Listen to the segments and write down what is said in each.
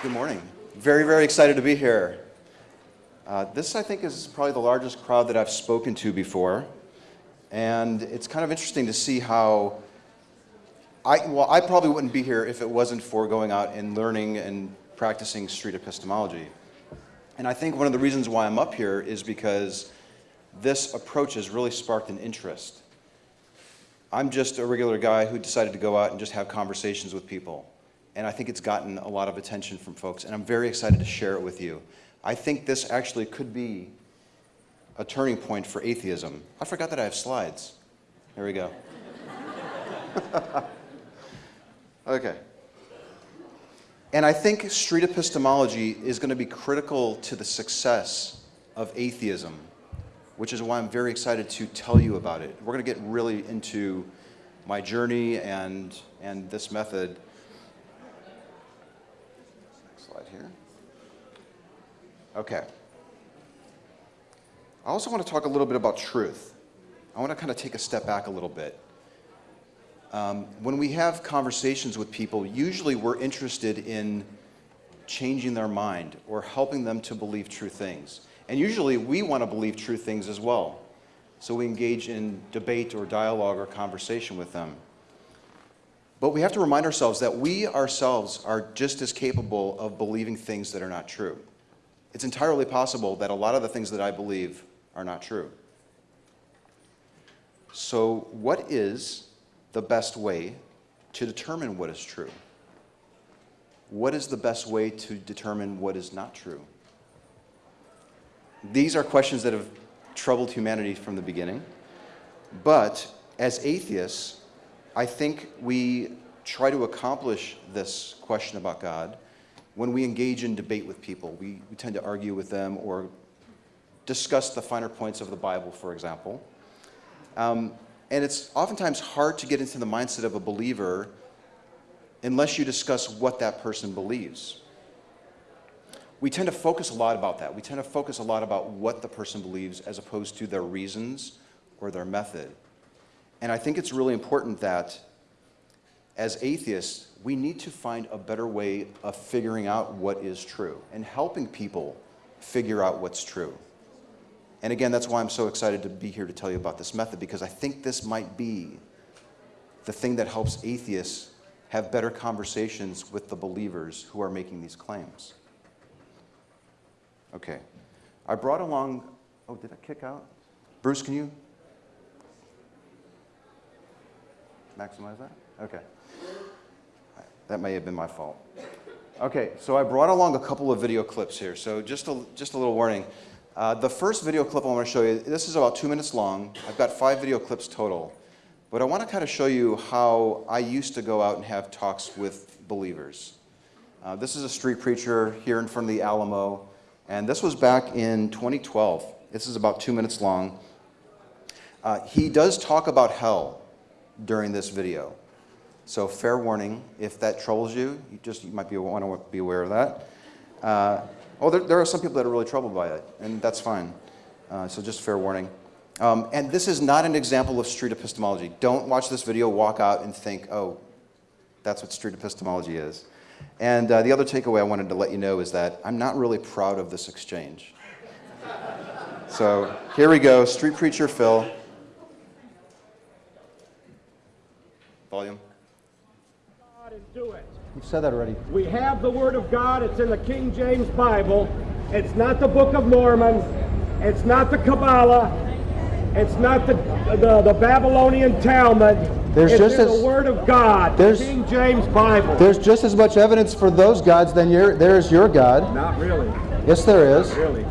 Good morning. Very, very excited to be here. Uh, this, I think, is probably the largest crowd that I've spoken to before. And it's kind of interesting to see how I, well, I probably wouldn't be here if it wasn't for going out and learning and practicing street epistemology. And I think one of the reasons why I'm up here is because this approach has really sparked an interest. I'm just a regular guy who decided to go out and just have conversations with people and I think it's gotten a lot of attention from folks, and I'm very excited to share it with you. I think this actually could be a turning point for atheism. I forgot that I have slides. There we go. okay. And I think street epistemology is going to be critical to the success of atheism, which is why I'm very excited to tell you about it. We're going to get really into my journey and, and this method here. Okay. I also want to talk a little bit about truth. I want to kind of take a step back a little bit. Um, when we have conversations with people, usually we're interested in changing their mind or helping them to believe true things. And usually we want to believe true things as well. So we engage in debate or dialogue or conversation with them. But we have to remind ourselves that we ourselves are just as capable of believing things that are not true. It's entirely possible that a lot of the things that I believe are not true. So what is the best way to determine what is true? What is the best way to determine what is not true? These are questions that have troubled humanity from the beginning. But as atheists, I think we try to accomplish this question about God when we engage in debate with people. We, we tend to argue with them or discuss the finer points of the Bible, for example. Um, and it's oftentimes hard to get into the mindset of a believer unless you discuss what that person believes. We tend to focus a lot about that. We tend to focus a lot about what the person believes as opposed to their reasons or their method. And I think it's really important that as atheists, we need to find a better way of figuring out what is true and helping people figure out what's true. And again, that's why I'm so excited to be here to tell you about this method because I think this might be the thing that helps atheists have better conversations with the believers who are making these claims. Okay. I brought along, oh, did I kick out? Bruce, can you maximize that? Okay. That may have been my fault. Okay, so I brought along a couple of video clips here. So just a, just a little warning. Uh, the first video clip I want to show you, this is about two minutes long. I've got five video clips total. But I want to kind of show you how I used to go out and have talks with believers. Uh, this is a street preacher here in front of the Alamo. And this was back in 2012. This is about two minutes long. Uh, he does talk about hell during this video. So fair warning, if that troubles you, you just you might be, want to be aware of that. Uh, oh, there, there, are some people that are really troubled by it, and that's fine. Uh, so just fair warning. Um, and this is not an example of street epistemology. Don't watch this video, walk out and think, oh, that's what street epistemology is. And uh, the other takeaway I wanted to let you know is that I'm not really proud of this exchange. so here we go, street preacher Phil. Volume. You've said that already. We have the Word of God. It's in the King James Bible. It's not the Book of Mormon. It's not the Kabbalah. It's not the, the, the Babylonian Talmud. There's it's just as, the Word of God, the King James Bible. There's just as much evidence for those gods than your, there is your God. Not really. Yes, there is. Not really.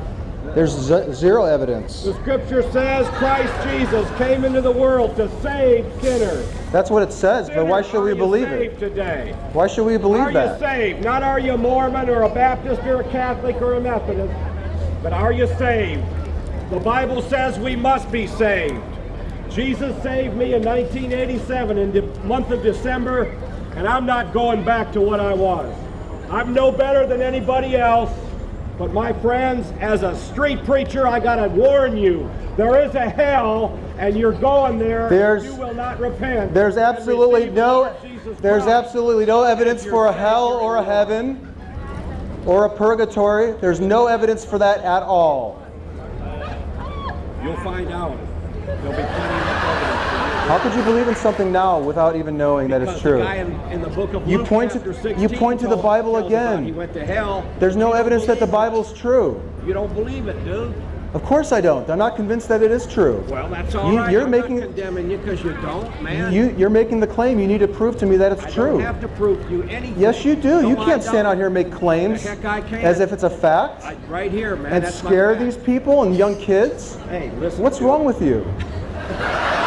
There's zero evidence. The scripture says Christ Jesus came into the world to save sinners. That's what it says, sinners, but why should we believe it? Today? Why should we believe are that? Are you saved? Not are you a Mormon or a Baptist or a Catholic or a Methodist, but are you saved? The Bible says we must be saved. Jesus saved me in 1987 in the month of December, and I'm not going back to what I was. I'm no better than anybody else. But my friends, as a street preacher, I gotta warn you, there is a hell, and you're going there. There's, you will not repent. There's absolutely no, there's absolutely no evidence for a hell or a heaven. or a purgatory. There's no evidence for that at all. You'll find out. There'll be plenty of evidence for you. How could you believe in something now without even knowing that it's true? In, in the book of You Luke, point to- 16 you point to the Bible again. He went to hell. There's no evidence that the it. Bible's true. You don't believe it, dude. Of course I don't. I'm not convinced that it is true. Well, that's all You- right. you're I'm making- not condemning you because you don't, man. You, you're making the claim. You need to prove to me that it's I true. don't have to prove you anything. Yes, you do. No, you can't stand out here and make claims The heck I can. as if it's a fact I, right here, man. and that's scare these people and young kids. Hey, listen. What's wrong with you?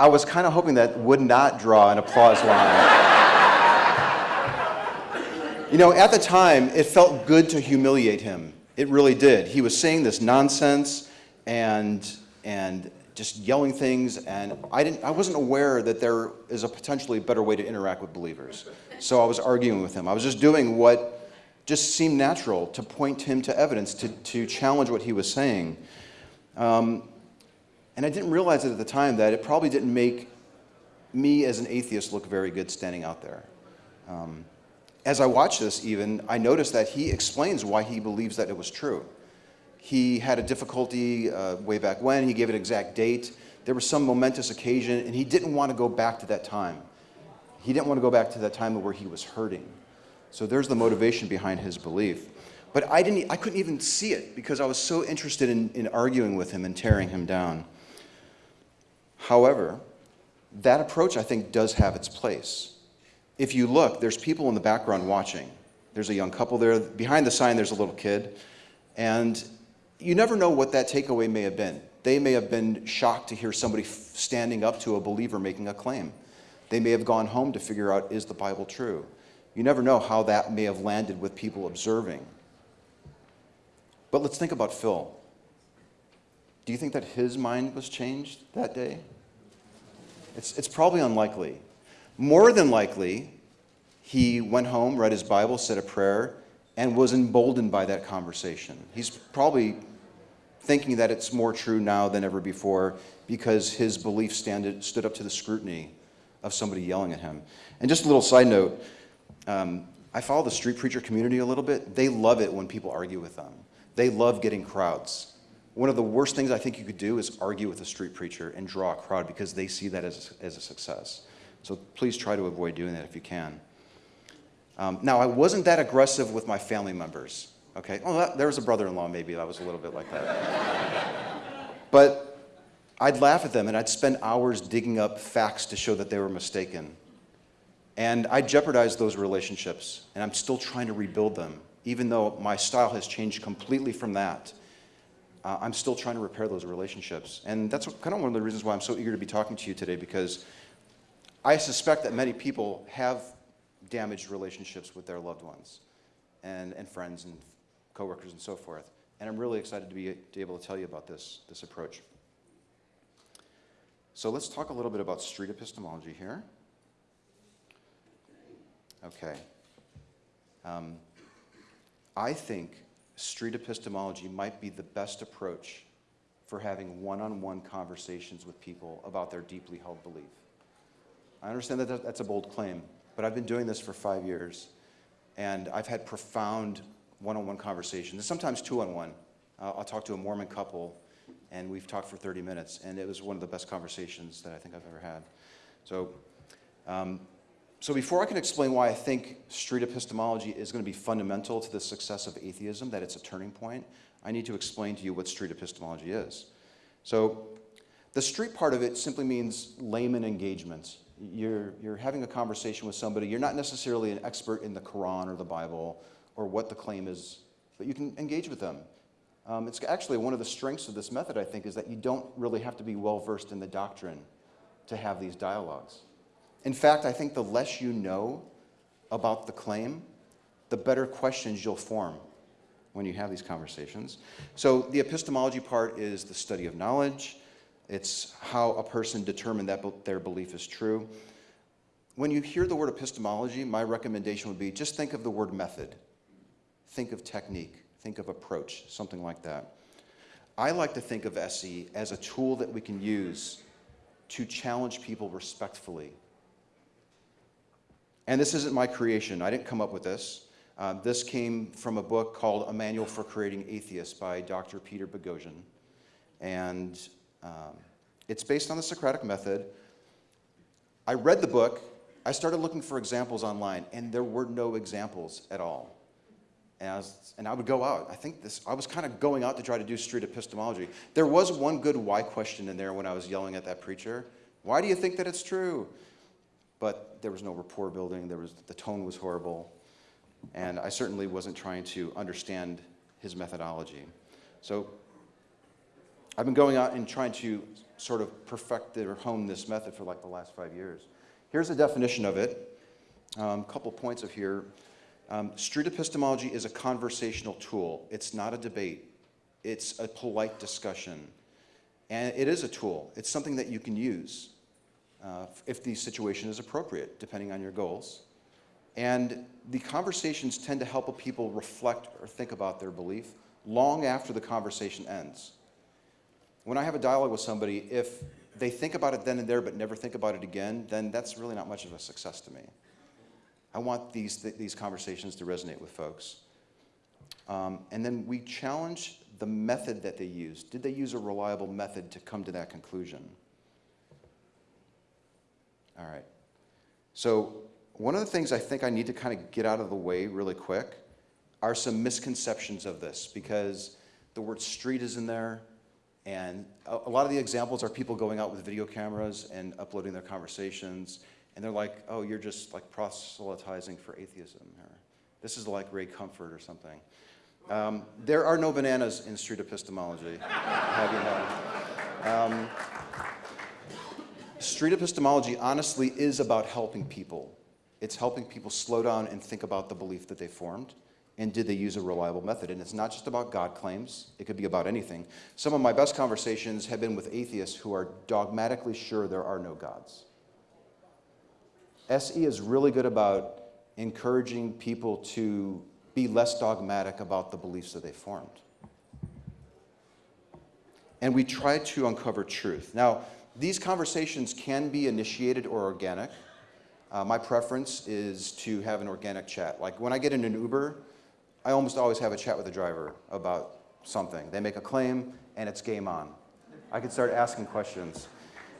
I was kind of hoping that would not draw an applause line. you know, at the time, it felt good to humiliate him. It really did. He was saying this nonsense and, and just yelling things, and I, didn't, I wasn't aware that there is a potentially better way to interact with believers. So I was arguing with him. I was just doing what just seemed natural to point him to evidence, to, to challenge what he was saying. Um, And I didn't realize it at the time that it probably didn't make me as an atheist look very good standing out there. Um, as I watched this, even, I noticed that he explains why he believes that it was true. He had a difficulty uh, way back when, he gave an exact date. There was some momentous occasion, and he didn't want to go back to that time. He didn't want to go back to that time where he was hurting. So there's the motivation behind his belief. But I, didn't, I couldn't even see it because I was so interested in, in arguing with him and tearing him down. However, that approach I think does have its place. If you look, there's people in the background watching. There's a young couple there. Behind the sign, there's a little kid. And you never know what that takeaway may have been. They may have been shocked to hear somebody standing up to a believer making a claim. They may have gone home to figure out is the Bible true? You never know how that may have landed with people observing. But let's think about Phil. Do you think that his mind was changed that day? It's, it's probably unlikely. More than likely, he went home, read his Bible, said a prayer, and was emboldened by that conversation. He's probably thinking that it's more true now than ever before because his belief standed, stood up to the scrutiny of somebody yelling at him. And just a little side note um, I follow the street preacher community a little bit. They love it when people argue with them, they love getting crowds. One of the worst things I think you could do is argue with a street preacher and draw a crowd because they see that as a, as a success. So please try to avoid doing that if you can. Um, now, I wasn't that aggressive with my family members. Okay, well, that, there was a brother-in-law maybe that was a little bit like that. but I'd laugh at them and I'd spend hours digging up facts to show that they were mistaken. And I jeopardized those relationships, and I'm still trying to rebuild them, even though my style has changed completely from that. Uh, I'm still trying to repair those relationships. And that's what, kind of one of the reasons why I'm so eager to be talking to you today, because I suspect that many people have damaged relationships with their loved ones and, and friends and coworkers and so forth. And I'm really excited to be, to be able to tell you about this, this approach. So let's talk a little bit about street epistemology here. Okay. Um, I think street epistemology might be the best approach for having one on one conversations with people about their deeply held belief. I understand that that- that's a bold claim, but I've been doing this for five years, and I've had profound one on one conversations, sometimes two on one. I'll talk to a Mormon couple, and we've talked for 30 minutes, and it was one of the best conversations that I think I've ever had. So, um, so before I can explain why I think street epistemology is going to be fundamental to the success of atheism, that it's a turning point, I need to explain to you what street epistemology is. So the street part of it simply means layman engagement. You're, you're having a conversation with somebody. You're not necessarily an expert in the Quran or the Bible or what the claim is, but you can engage with them. Um, it's actually one of the strengths of this method, I think, is that you don't really have to be well versed in the doctrine to have these dialogues. In fact, I think the less you know about the claim, the better questions you'll form when you have these conversations. So the epistemology part is the study of knowledge. It's how a person determined that their belief is true. When you hear the word epistemology, my recommendation would be just think of the word method. Think of technique. Think of approach, something like that. I like to think of SE as a tool that we can use to challenge people respectfully. And this isn't my creation. I didn't come up with this. Uh, this came from a book called A Manual for Creating Atheists by Dr. Peter Boghossian. And um, it's based on the Socratic method. I read the book. I started looking for examples online, and there were no examples at all. And I, was, and I would go out. I think this, I was kind of going out to try to do street epistemology. There was one good why question in there when I was yelling at that preacher. Why do you think that it's true? But there was no rapport building. There was, the tone was horrible. And I certainly wasn't trying to understand his methodology. So I've been going out and trying to sort of perfect or hone this method for like the last five years. Here's a definition of it. A um, couple points of here. Um, street epistemology is a conversational tool. It's not a debate. It's a polite discussion. And it is a tool. It's something that you can use uh, if the situation is appropriate, depending on your goals. And the conversations tend to help people reflect or think about their belief long after the conversation ends. When I have a dialogue with somebody, if they think about it then and there but never think about it again, then that's really not much of a success to me. I want these, th these conversations to resonate with folks. Um, and then we challenge the method that they use. Did they use a reliable method to come to that conclusion? All right. So one of the things I think I need to kind of get out of the way really quick are some misconceptions of this because the word street is in there, and a, lot of the examples are people going out with video cameras and uploading their conversations, and they're like, oh, you're just like proselytizing for atheism, this is like Ray Comfort or something. Um, there are no bananas in street epistemology, have you. Um, street epistemology honestly is about helping people. It's helping people slow down and think about the belief that they formed and did they use a reliable method? And it's not just about God claims, it could be about anything. Some of my best conversations have been with atheists who are dogmatically sure there are no gods. SE is really good about encouraging people to be less dogmatic about the beliefs that they formed. And we try to uncover truth. Now, these conversations can be initiated or organic. Uh, my preference is to have an organic chat. Like when I get in an Uber, I almost always have a chat with the driver about something. They make a claim and it's game on. I can start asking questions.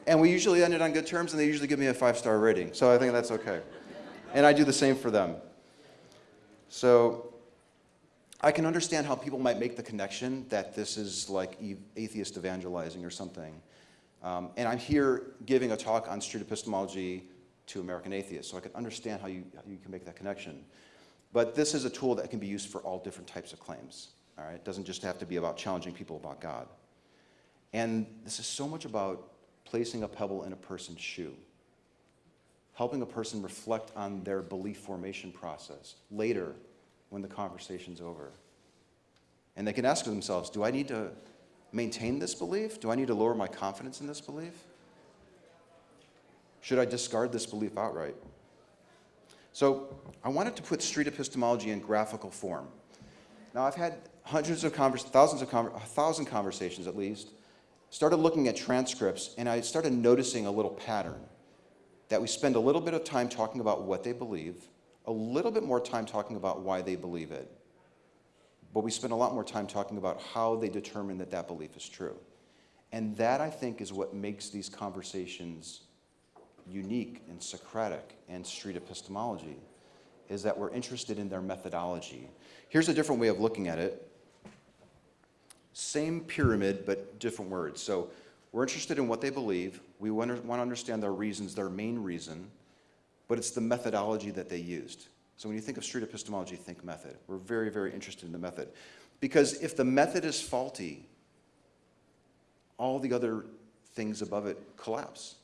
And we usually end it on good terms and they usually give me a five-star rating. So I think that's okay. And I do the same for them. So I can understand how people might make the connection that this is like atheist evangelizing or something. Um, and I'm here giving a talk on street epistemology to American atheists, so I can understand how you, how you can make that connection. But this is a tool that can be used for all different types of claims. All right? It doesn't just have to be about challenging people about God. And this is so much about placing a pebble in a person's shoe, helping a person reflect on their belief formation process later when the conversation's over. And they can ask themselves, do I need to maintain this belief? Do I need to lower my confidence in this belief? Should I discard this belief outright? So I wanted to put street epistemology in graphical form. Now I've had hundreds of thousands of a thousand conversations at least, started looking at transcripts and I started noticing a little pattern that we spend a little bit of time talking about what they believe, a little bit more time talking about why they believe it, but we spend a lot more time talking about how they determine that that belief is true. And that, I think, is what makes these conversations unique and Socratic and street epistemology, is that we're interested in their methodology. Here's a different way of looking at it. Same pyramid, but different words. So we're interested in what they believe. We want to understand their reasons, their main reason, but it's the methodology that they used. So when you think of street epistemology, think method. We're very, very interested in the method. Because if the method is faulty, all the other things above it collapse.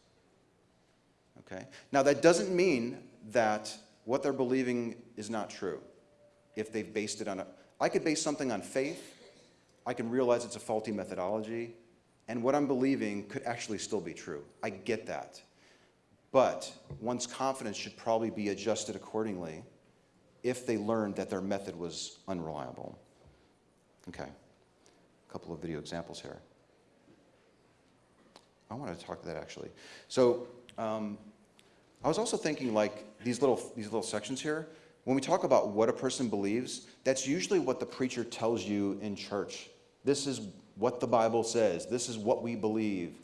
Okay? Now that doesn't mean that what they're believing is not true. If they've based it on a, I could base something on faith, I can realize it's a faulty methodology, and what I'm believing could actually still be true. I get that. But one's confidence should probably be adjusted accordingly if they learned that their method was unreliable. Okay, a couple of video examples here. I want to talk to that actually. So um, I was also thinking like these little, these little sections here, when we talk about what a person believes, that's usually what the preacher tells you in church. This is what the Bible says. This is what we believe.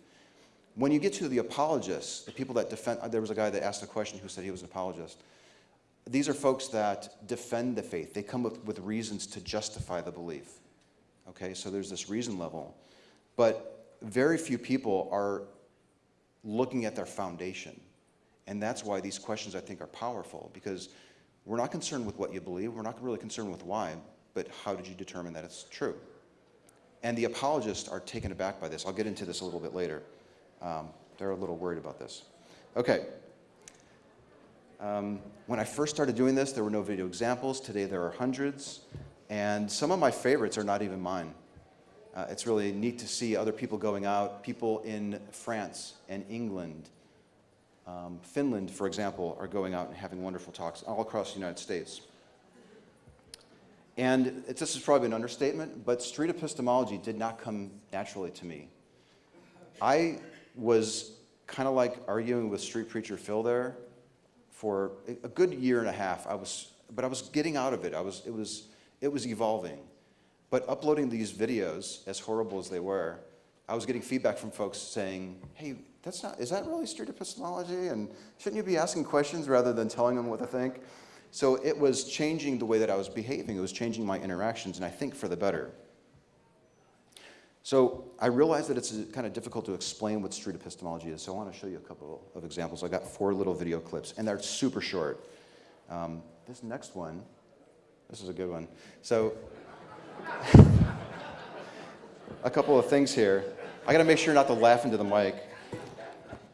When you get to the apologists, the people that defend, there was a guy that asked a question who said he was an apologist. These are folks that defend the faith. They come with, with reasons to justify the belief. Okay, so there's this reason level. But very few people are looking at their foundation. And that's why these questions, I think, are powerful because we're not concerned with what you believe, we're not really concerned with why, but how did you determine that it's true? And the apologists are taken aback by this. I'll get into this a little bit later. Um, they're a little worried about this. Okay. Um, when I first started doing this, there were no video examples. Today there are hundreds. And some of my favorites are not even mine. Uh, it's really neat to see other people going out. People in France and England, um, Finland, for example, are going out and having wonderful talks all across the United States. And this is probably an understatement, but street epistemology did not come naturally to me. I was kind of like arguing with street preacher Phil there for a good year and a half. I was, but I was getting out of it. I was, it was, it was evolving. But uploading these videos, as horrible as they were, I was getting feedback from folks saying, hey, that's not, is that really street epistemology? And shouldn't you be asking questions rather than telling them what to think? So it was changing the way that I was behaving. It was changing my interactions, and I think for the better. So I realize that it's kind of difficult to explain what street epistemology is, so I want to show you a couple of examples. I got four little video clips, and they're super short. Um, this next one, this is a good one. So a couple of things here. I got to make sure not to laugh into the mic.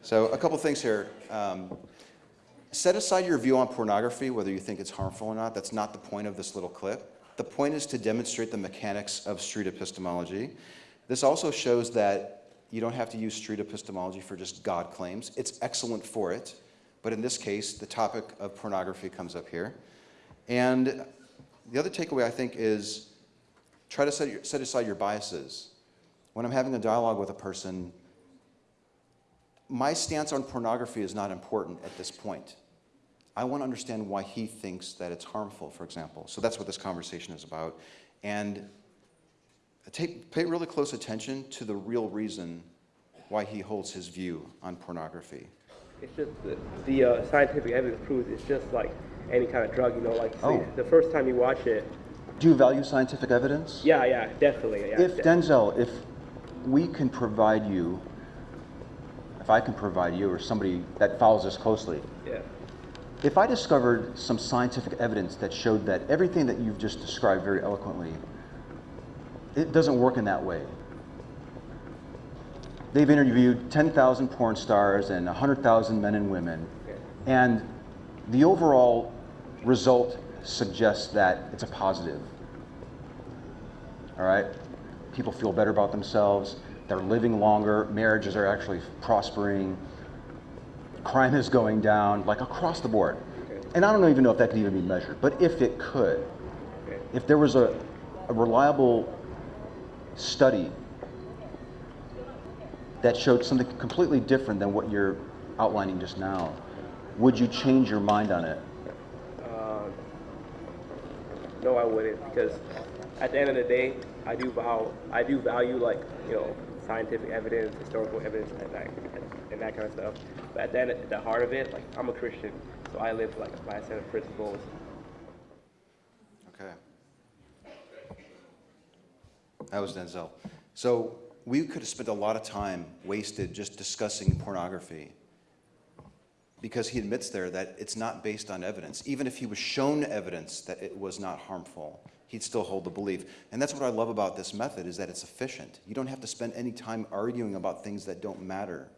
So a couple of things here. Um, set aside your view on pornography, whether you think it's harmful or not. That's not the point of this little clip. The point is to demonstrate the mechanics of street epistemology. This also shows that you don't have to use street epistemology for just God claims. It's excellent for it, but in this case, the topic of pornography comes up here. And the other takeaway, I think, is try to set, set aside your biases. When I'm having a dialogue with a person, my stance on pornography is not important at this point. I want to understand why he thinks that it's harmful, for example. So that's what this conversation is about. And take, pay really close attention to the real reason why he holds his view on pornography. It's just the, the uh, scientific evidence proves it's just like any kind of drug, you know, like Oh. the first time you watch it, Do you value scientific evidence? yeah, yeah, definitely. Yeah, If de- Denzel, if we can provide you, if I can provide you or somebody that follows us closely, yeah, if I discovered some scientific evidence that showed that everything that you've just described very eloquently, it doesn't work in that way. They've interviewed 10,000 porn stars and 100,000 men and women, and the overall result suggests that it's a positive. All right? People feel better about themselves, they're living longer, marriages are actually prospering, crime is going down, like across the board. And I don't even know if that could even be measured, but if it could, if there was a, a reliable study that showed something completely different than what you're outlining just now, would you change your mind on it? Uh, no, I wouldn't because at the end of the day, I do value, I do value like you know scientific evidence, historical evidence, and that and that kind of stuff. But at the end, at the heart of it, like I'm a Christian, so I live like by a set of principles. Okay. That was Denzel. So we could have spent a lot of time wasted just discussing pornography because he admits there that it's not based on evidence. Even if he was shown evidence that it was not harmful, he'd still hold the belief. And that's what I love about this method is that it's efficient. You don't have to spend any time arguing about things that don't matter.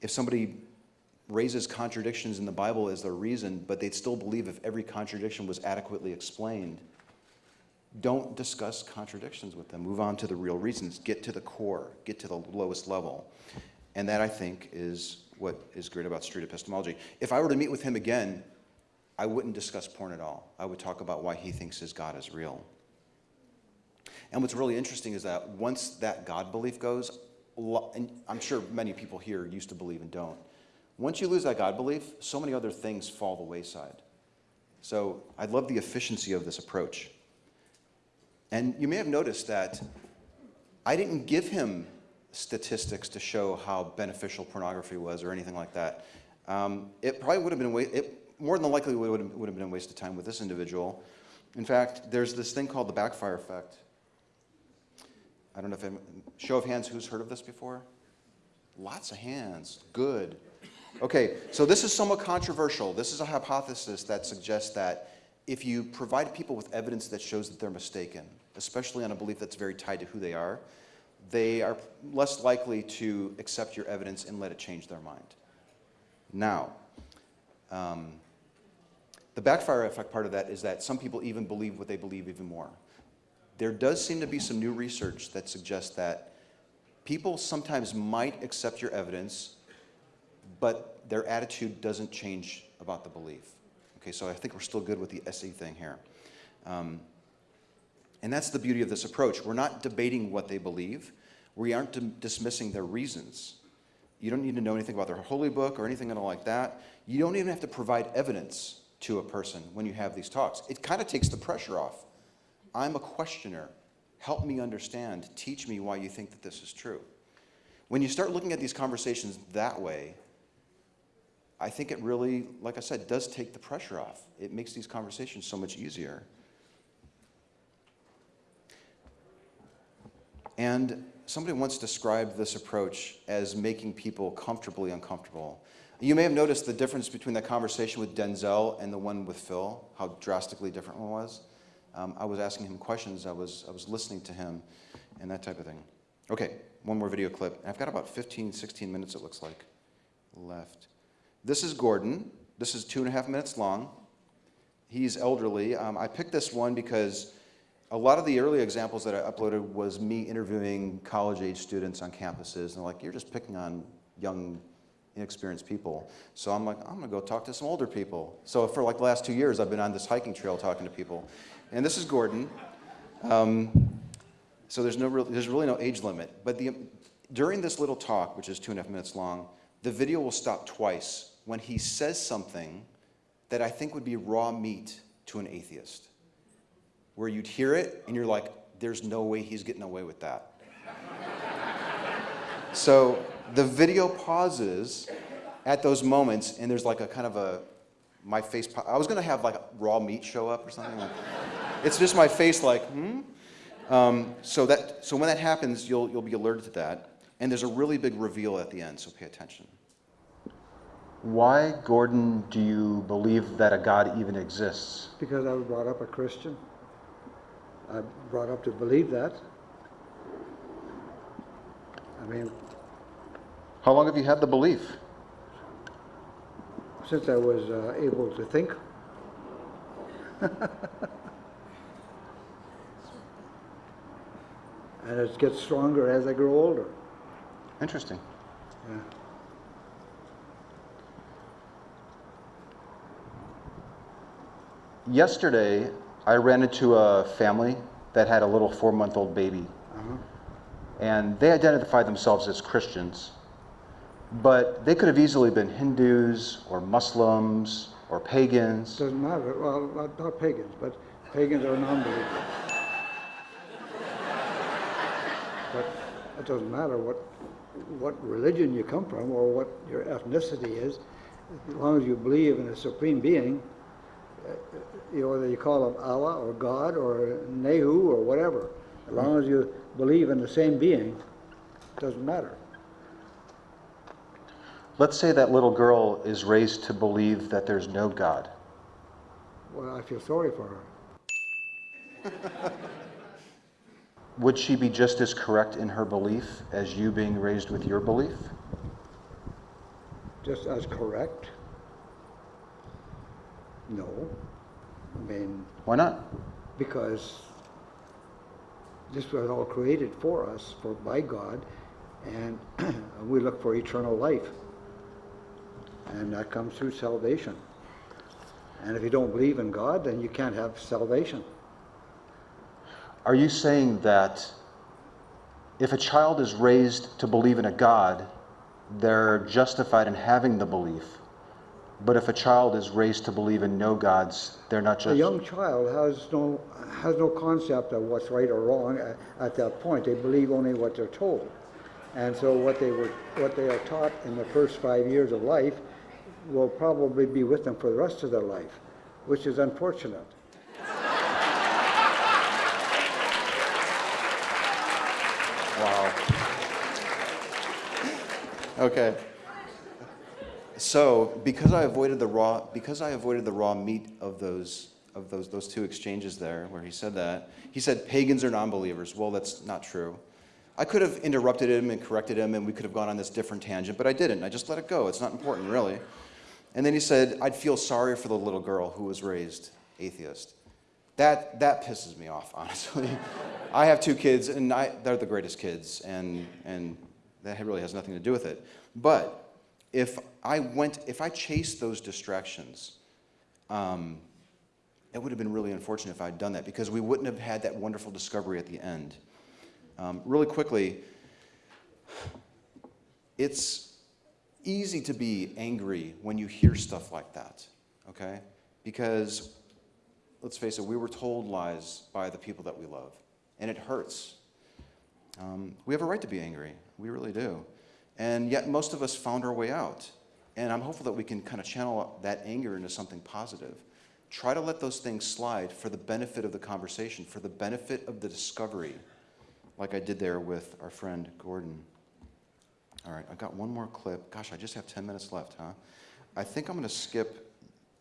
If somebody raises contradictions in the Bible as their reason, but they'd still believe if every contradiction was adequately explained, don't discuss contradictions with them. Move on to the real reasons. Get to the core. Get to the lowest level. And that, I think, is what is great about street epistemology. If I were to meet with him again, I wouldn't discuss porn at all. I would talk about why he thinks his God is real. And what's really interesting is that once that God belief goes, and I'm sure many people here used to believe and don't. Once you lose that God belief, so many other things fall the wayside. So I love the efficiency of this approach. And you may have noticed that I didn't give him statistics to show how beneficial pornography was or anything like that. Um, it probably would have been, it more than likely would have, would have been a waste of time with this individual. In fact, there's this thing called the backfire effect. I don't know if, I'm- show of hands, who's heard of this before? Lots of hands, good. Okay, so this is somewhat controversial. This is a hypothesis that suggests that if you provide people with evidence that shows that they're mistaken, especially on a belief that's very tied to who they are, they are less likely to accept your evidence and let it change their mind. Now, um, the backfire effect part of that is that some people even believe what they believe even more. There does seem to be some new research that suggests that people sometimes might accept your evidence, but their attitude doesn't change about the belief. Okay, so I think we're still good with the SE thing here. Um, and that's the beauty of this approach. We're not debating what they believe. We aren't dismissing their reasons. You don't need to know anything about their holy book or anything like that. You don't even have to provide evidence to a person when you have these talks. It kind of takes the pressure off. I'm a questioner. Help me understand. Teach me why you think that this is true. When you start looking at these conversations that way, I think it really, like I said, does take the pressure off. It makes these conversations so much easier. And somebody once described this approach as making people comfortably uncomfortable. You may have noticed the difference between the conversation with Denzel and the one with Phil, how drastically different one was. Um, I was asking him questions, I was, I was listening to him, and that type of thing. Okay, one more video clip. I've got about 15, 16 minutes, it looks like, left. This is Gordon. This is two and a half minutes long. He's elderly. Um, I picked this one because a lot of the early examples that I uploaded was me interviewing college-age students on campuses, and like, you're just picking on young, inexperienced people. So I'm like, I'm gonna go talk to some older people. So for like the last two years, I've been on this hiking trail talking to people. And this is Gordon. Um, so there's, no real, there's really no age limit. But the, during this little talk, which is two and a half minutes long, the video will stop twice when he says something that I think would be raw meat to an atheist where you'd hear it and you're like, there's no way he's getting away with that. so the video pauses at those moments and there's like a kind of a, my face, I was gonna have like raw meat show up or something. Like, it's just my face like, hmm? Um, so, that, so when that happens, you'll, you'll be alerted to that. And there's a really big reveal at the end, so pay attention. Why, Gordon, do you believe that a God even exists? Because I was brought up a Christian. I brought up to believe that. I mean, How long have you had the belief? since I was uh, able to think. and it gets stronger as I grow older. Interesting. Yeah. Yesterday, I ran into a family that had a little four month old baby. Uh-huh. And they identified themselves as Christians. But they could have easily been Hindus or Muslims or pagans. Doesn't matter. Well, not, pagans, but pagans are non-believers. but it doesn't matter what what religion you come from or what your ethnicity is, as long as you believe in a supreme being. You know, whether you call him Allah or God or Nehu or whatever, as long as you believe in the same being, it doesn't matter. Let's say that little girl is raised to believe that there's no God. Well, I feel sorry for her. Would she be just as correct in her belief as you being raised with your belief? just as correct? No. I mean, Why not? because this was all created for us, for by God, and we look for eternal life. And that comes through salvation. And if you don't believe in God, then you can't have salvation. Are you saying that if a child is raised to believe in a God, they're justified in having the belief. But if a child is raised to believe in no gods, they're not just. A young child has no, has no concept of what's right or wrong at, at that point. They believe only what they're told. And so what they were, what they are taught in the first five years of life will probably be with them for the rest of their life, which is unfortunate. Wow. Okay. So, because I avoided the raw, because I avoided the raw meat of those of those those two exchanges there, where he said that, he said pagans are non-believers. Well, that's not true. I could have interrupted him and corrected him, and we could have gone on this different tangent, but I didn't. I just let it go. It's not important, really. And then he said, I'd feel sorry for the little girl who was raised atheist. That, that pisses me off, honestly. I have two kids, and I, they're the greatest kids, and, and that really has nothing to do with it. But if I went, if I chased those distractions, um, it would have been really unfortunate if I'd done that because we wouldn't have had that wonderful discovery at the end. Um, really quickly, it's easy to be angry when you hear stuff like that, okay? Because let's face it, we were told lies by the people that we love, and it hurts. Um, we have a right to be angry, we really do. And yet, most of us found our way out. And I'm hopeful that we can kind of channel that anger into something positive. Try to let those things slide for the benefit of the conversation, for the benefit of the discovery, like I did there with our friend Gordon. All right, I've got one more clip. Gosh, I just have 10 minutes left, huh? I think I'm going to skip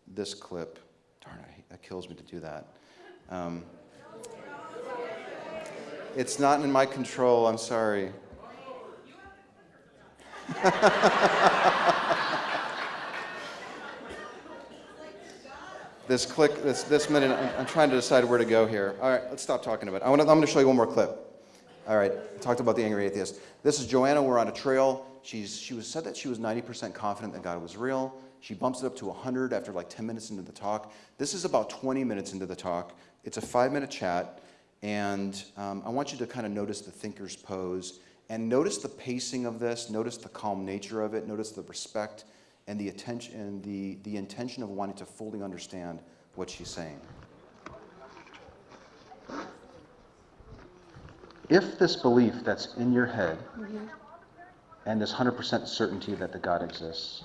this clip. Darn, I, that kills me to do that. Um, it's not in my control, I'm sorry. this click, this, this minute, I'm, I'm trying to decide where to go here. All right, let's stop talking about it. I wanna, I'm going to show you one more clip. All right, I talked about the angry atheist. This is Joanna. We're on a trail. She's, she was said that she was 90% confident that God was real. She bumps it up to 100 after like 10 minutes into the talk. This is about 20 minutes into the talk. It's a five minute chat. And um, I want you to kind of notice the thinker's pose and notice the pacing of this. Notice the calm nature of it. Notice the respect and the attention and the, the intention of wanting to fully understand what she's saying. If this belief that's in your head mm-hmm. and this 100% certainty that the God exists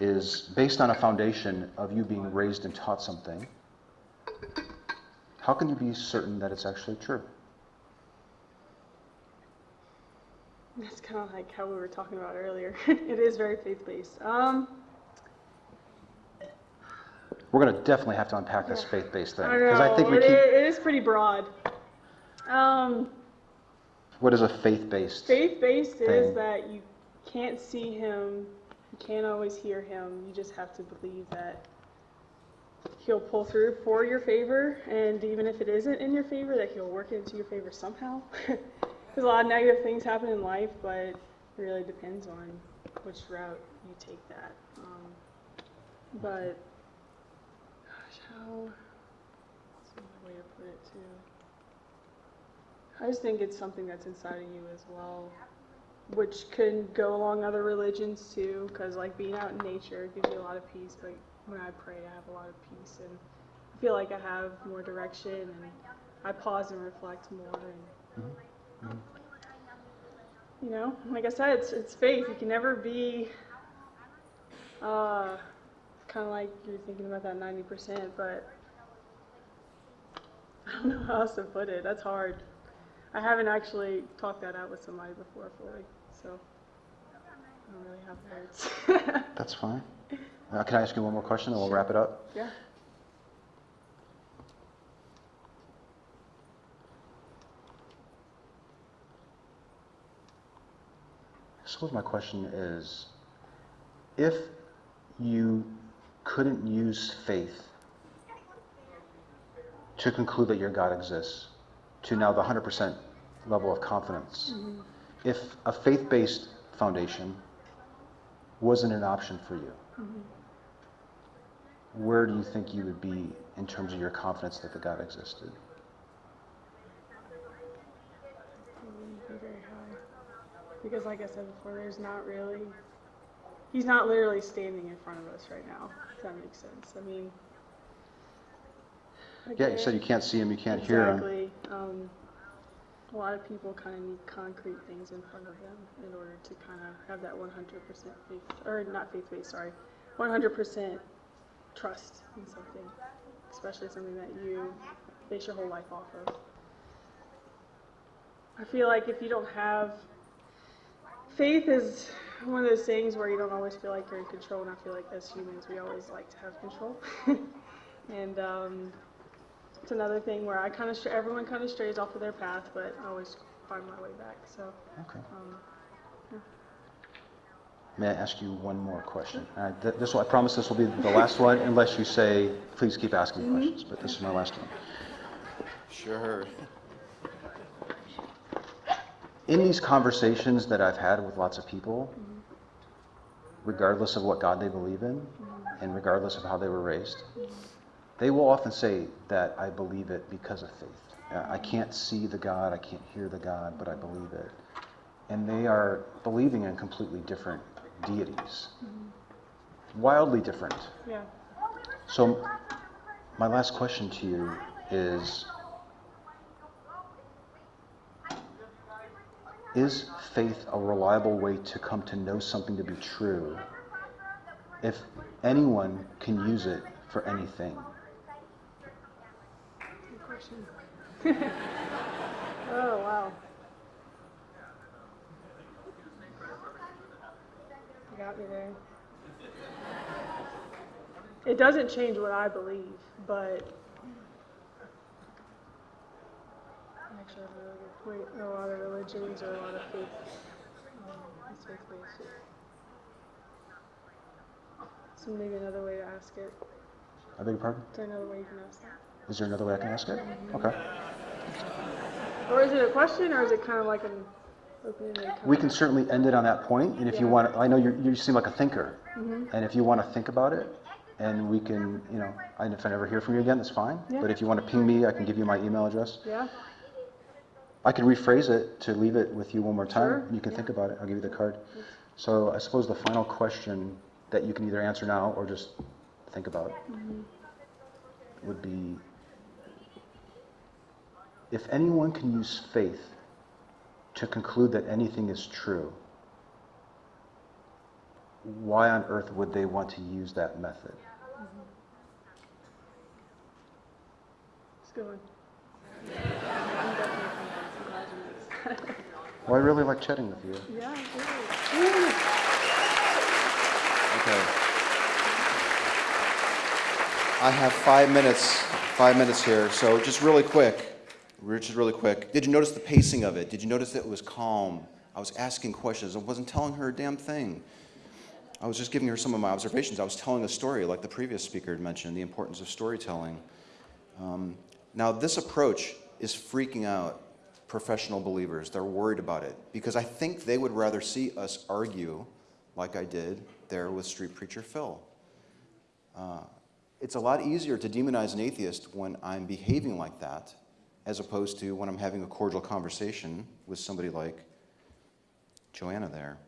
is based on a foundation of you being raised and taught something, how can you be certain that it's actually true? That's kind of like how we were talking about earlier. it is very faith based. Um, We're going to definitely have to unpack this faith-based thing because know. I think we it, keep. it is pretty broad. Um, What is a faith-based? faith based Thing. is that you can't see him, you can't always hear him. You just have to believe that he'll pull through for your favor, and even if it isn't in your favor, that he'll work it into your favor somehow. There's a lot of negative things happen in life, but it really depends on which route you take that. Um, but gosh, how? What's another way to put it too? I just think it's something that's inside of you as well, which can go along other religions too, because like being out in nature gives you a lot of peace. But when I pray, I have a lot of peace, and I feel like I have more direction, and I pause and reflect more. And you know, like I said, it's it's faith. You can never be. Uh, kind of like you're thinking about that 90%, but I don't know how else to put it. That's hard. I haven't actually talked that out with somebody before fully, so I don't really have words. That's fine. Uh, can I ask you one more question and we'll wrap it up? yeah. Suppose my question is, if you couldn't use faith to conclude that your God exists, to now the 100% level of confidence, mm-hmm. if a faith-based foundation wasn't an option for you, mm-hmm. where do you think you would be in terms of your confidence that the God existed? Because, like I said before, there's not really, he's not literally standing in front of us right now, if that makes sense. I mean, Yeah, you said you can't see him, you can't hear him. Exactly. Um, a lot of people kind of need concrete things in front of them in order to kind of have that 100% faith, or not faith-based, sorry, 100% trust in something, especially something that you base your whole life off of. I feel like if you don't have faith is one of those things where you don't always feel like you're in control, and I feel like as humans we always like to have control. and um, it's another thing where I kind of everyone kind of strays off of their path, but I always find my way back. So Okay. um, May I ask you one more question? Uh, th- This, will- I promise this will be the last one, unless you say, please keep asking questions, but this is my last one. Sure. In these conversations that I've had with lots of people, mm-hmm. regardless of what God they believe in, mm-hmm. and regardless of how they were raised, mm-hmm. they will often say that I believe it because of faith. I can't see the God, I can't hear the God, but I believe it. And they are believing in completely different deities, wildly different. yeah, So, my last question to you is Is faith a reliable way to come to know something to be true if anyone can use it for anything? good question. oh wow. You got me there. It doesn't change what I believe, but actually, that's a really good point. A lot of religions or a lot of faith, um. So maybe another way to ask it. I beg your pardon? Is there another way you can ask that? Is there another way I can ask it? Okay. Or is it a question, or is it kind of like an We can certainly end it on that point, and if you Yeah. want, I know you you seem like a thinker, and if you want to think about it, and we can, you know, and if I never hear from you again, that's fine. Yeah. But if you want to ping me, I can give you my email address. Yeah. I can rephrase it to leave it with you one more time. Sure, You can yeah. think about it. I'll give you the card. So I suppose the final question that you can either answer now or just think about Mm-hmm. would be if anyone can use faith to conclude that anything is true, why on earth would they want to use that method? It's a good one. I'm definitely thinking. I'm glad you asked. Well, I really like chatting with you. Yeah. Okay. I have five minutes, five minutes here, so just really quick, just really quick. Did you notice the pacing of it? Did you notice that it was calm? I was asking questions. I wasn't telling her a damn thing. I was just giving her some of my observations. I was telling a story, like the previous speaker had mentioned, the importance of storytelling. Um, now, this approach is freaking out professional believers. They're worried about it because I think they would rather see us argue like I did there with Street Preacher Phil. Uh, it's a lot easier to demonize an atheist when I'm behaving like that as opposed to when I'm having a cordial conversation with somebody like Joanna there.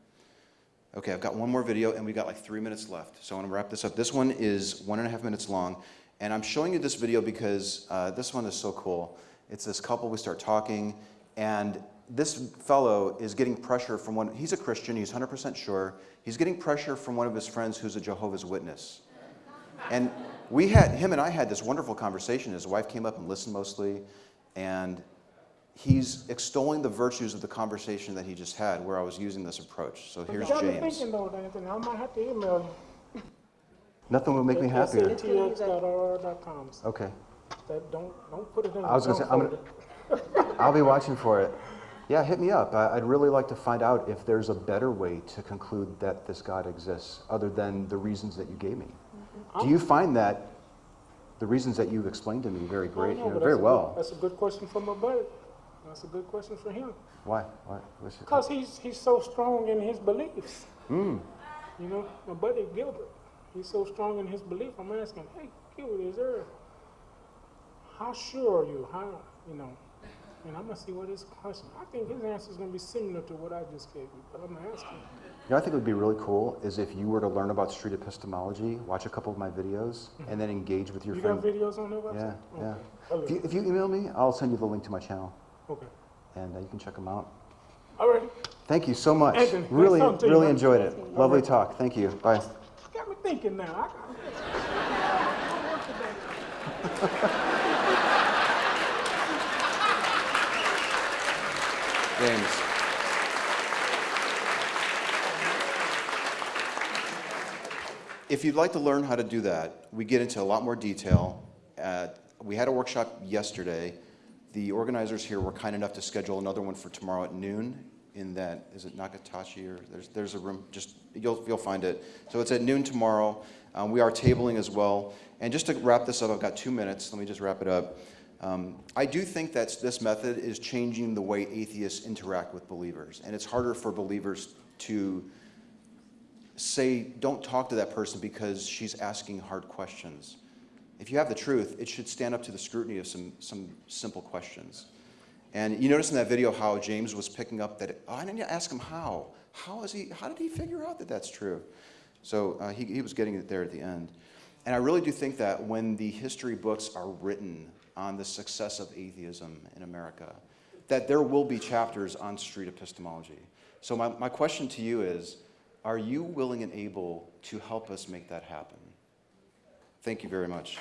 Okay, I've got one more video and we've got like three minutes left. So I want to wrap this up. This one is one and a half minutes long. And I'm showing you this video because uh, this one is so cool. It's this couple, we start talking, and this fellow is getting pressure from one, he's a Christian, he's 100% sure. He's getting pressure from one of his friends who's a Jehovah's Witness. And we had, him and I had this wonderful conversation. His wife came up and listened mostly, and he's extolling the virtues of the conversation that he just had where I was using this approach. So here's you got me James. thinking though, Anthony, I might have to email you. Nothing will make me happier. Okay. That, don't, don't put it in I was gonna say, I'm folder. I'll be watching for it. Yeah, hit me up. I'd really like to find out if there's a better way to conclude that this God exists other than the reasons that you gave me. Do you find that the reasons that you've explained to me very great, know, you know, very a good- well? That's a good question for my buddy. That's a good question for him. Why? Why? Because he's, he's so strong in his beliefs. Hmm. You know, my buddy Gilbert, he's so strong in his belief. I'm asking, hey, Gilbert, is there, how sure are you? How, you know, And I'm gonna see what his question. I think his answer is gonna be similar to what I just gave you, but I'm gonna ask him. You know, I think it would be really cool is if you were to learn about street epistemology, watch a couple of my videos, and then engage with your You friend. got videos on their Yeah, website? yeah. Okay. If you, if you email me, I'll send you the link to my channel, Okay. and uh, you can check them out. All right. Thank you so much. Anthony, nice Really, you, really enjoyed it. Lovely talk. Thank you. Bye. Got me thinking now. I got James. If you'd like to learn how to do that, we get into a lot more detail. We had a workshop yesterday. The organizers here were kind enough to schedule another one for tomorrow at noon in that, is it Nakatashi or, there's, there's a room, just, you'll, you'll find it. So it's at noon tomorrow. Um, we are tabling as well. And just to wrap this up, I've got two minutes. Let me just wrap it up. Um, I do think that this method is changing the way atheists interact with believers. And it's harder for believers to say, don't talk to that person because she's asking hard questions. If you have the truth, it should stand up to the scrutiny of some, some simple questions. And you notice in that video how James was picking up that, oh, I didn't ask him how. How is he, how did he figure out that that's true? So uh, he, he was getting it there at the end. And I really do think that when the history books are written on the success of atheism in America, that there will be chapters on street epistemology. So my, my question to you is, are you willing and able to help us make that happen? Thank you very much.